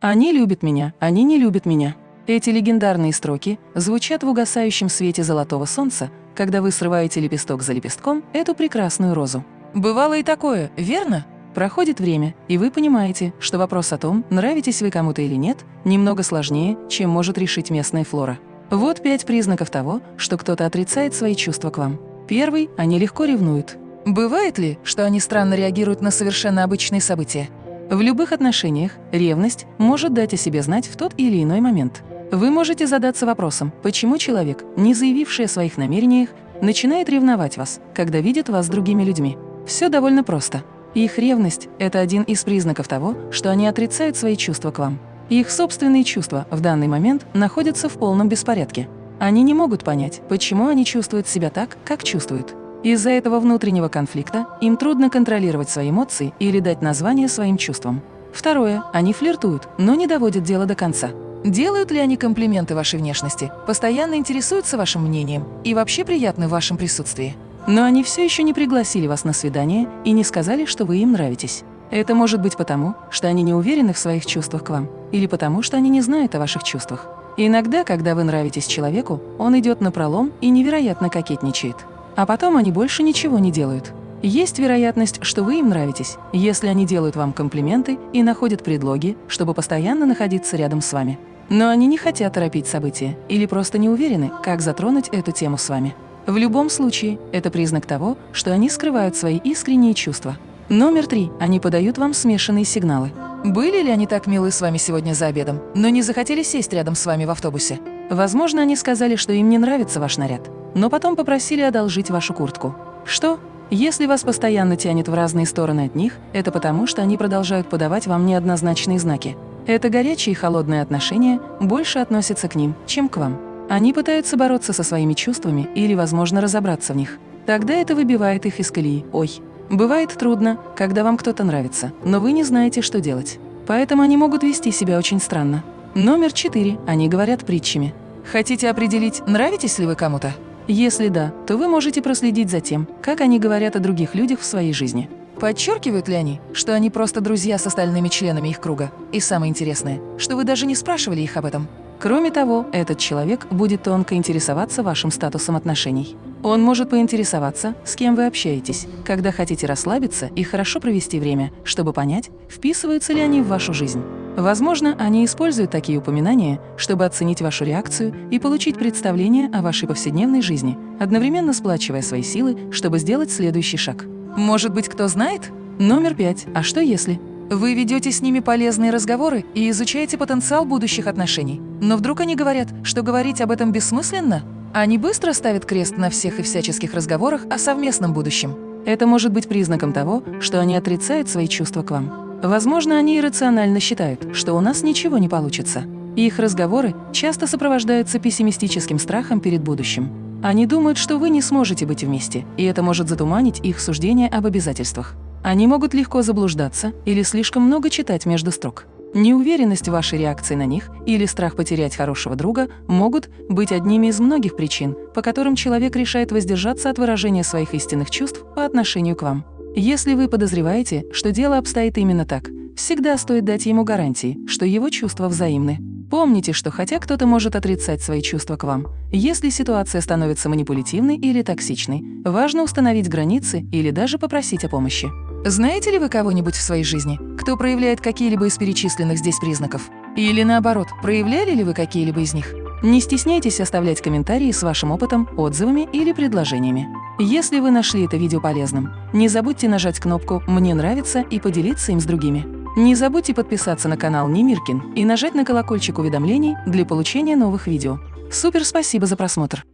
Они любят меня, они не любят меня. Эти легендарные строки звучат в угасающем свете золотого солнца, когда вы срываете лепесток за лепестком эту прекрасную розу. Бывало и такое, верно? Проходит время, и вы понимаете, что вопрос о том, нравитесь вы кому-то или нет, немного сложнее, чем может решить местная флора. Вот пять признаков того, что кто-то отрицает свои чувства к вам. Первый – они легко ревнуют. Бывает ли, что они странно реагируют на совершенно обычные события? В любых отношениях ревность может дать о себе знать в тот или иной момент. Вы можете задаться вопросом, почему человек, не заявивший о своих намерениях, начинает ревновать вас, когда видит вас с другими людьми. Все довольно просто. Их ревность – это один из признаков того, что они отрицают свои чувства к вам. Их собственные чувства в данный момент находятся в полном беспорядке. Они не могут понять, почему они чувствуют себя так, как чувствуют. Из-за этого внутреннего конфликта им трудно контролировать свои эмоции или дать название своим чувствам. Второе. Они флиртуют, но не доводят дело до конца. Делают ли они комплименты вашей внешности, постоянно интересуются вашим мнением и вообще приятны в вашем присутствии? Но они все еще не пригласили вас на свидание и не сказали, что вы им нравитесь. Это может быть потому, что они не уверены в своих чувствах к вам, или потому, что они не знают о ваших чувствах. иногда, когда вы нравитесь человеку, он идет на пролом и невероятно кокетничает. А потом они больше ничего не делают. Есть вероятность, что вы им нравитесь, если они делают вам комплименты и находят предлоги, чтобы постоянно находиться рядом с вами. Но они не хотят торопить события или просто не уверены, как затронуть эту тему с вами. В любом случае, это признак того, что они скрывают свои искренние чувства. Номер три. Они подают вам смешанные сигналы. Были ли они так милы с вами сегодня за обедом, но не захотели сесть рядом с вами в автобусе? Возможно, они сказали, что им не нравится ваш наряд, но потом попросили одолжить вашу куртку. Что? Если вас постоянно тянет в разные стороны от них, это потому, что они продолжают подавать вам неоднозначные знаки. Это горячие и холодные отношения больше относятся к ним, чем к вам. Они пытаются бороться со своими чувствами или, возможно, разобраться в них. Тогда это выбивает их из колеи. Ой, бывает трудно, когда вам кто-то нравится, но вы не знаете, что делать. Поэтому они могут вести себя очень странно. Номер четыре. Они говорят притчами. Хотите определить, нравитесь ли вы кому-то? Если да, то вы можете проследить за тем, как они говорят о других людях в своей жизни. Подчеркивают ли они, что они просто друзья с остальными членами их круга? И самое интересное, что вы даже не спрашивали их об этом. Кроме того, этот человек будет тонко интересоваться вашим статусом отношений. Он может поинтересоваться, с кем вы общаетесь, когда хотите расслабиться и хорошо провести время, чтобы понять, вписываются ли они в вашу жизнь. Возможно, они используют такие упоминания, чтобы оценить вашу реакцию и получить представление о вашей повседневной жизни, одновременно сплачивая свои силы, чтобы сделать следующий шаг. Может быть, кто знает? Номер пять. А что если? Вы ведете с ними полезные разговоры и изучаете потенциал будущих отношений. Но вдруг они говорят, что говорить об этом бессмысленно? Они быстро ставят крест на всех и всяческих разговорах о совместном будущем. Это может быть признаком того, что они отрицают свои чувства к вам. Возможно, они иррационально считают, что у нас ничего не получится. Их разговоры часто сопровождаются пессимистическим страхом перед будущим. Они думают, что вы не сможете быть вместе, и это может затуманить их суждение об обязательствах. Они могут легко заблуждаться или слишком много читать между строк. Неуверенность в вашей реакции на них или страх потерять хорошего друга могут быть одними из многих причин, по которым человек решает воздержаться от выражения своих истинных чувств по отношению к вам. Если вы подозреваете, что дело обстоит именно так, всегда стоит дать ему гарантии, что его чувства взаимны. Помните, что хотя кто-то может отрицать свои чувства к вам, если ситуация становится манипулятивной или токсичной, важно установить границы или даже попросить о помощи. Знаете ли вы кого-нибудь в своей жизни, кто проявляет какие-либо из перечисленных здесь признаков? Или наоборот, проявляли ли вы какие-либо из них? Не стесняйтесь оставлять комментарии с вашим опытом, отзывами или предложениями. Если вы нашли это видео полезным, не забудьте нажать кнопку «Мне нравится» и поделиться им с другими. Не забудьте подписаться на канал Немиркин и нажать на колокольчик уведомлений для получения новых видео. Супер спасибо за просмотр!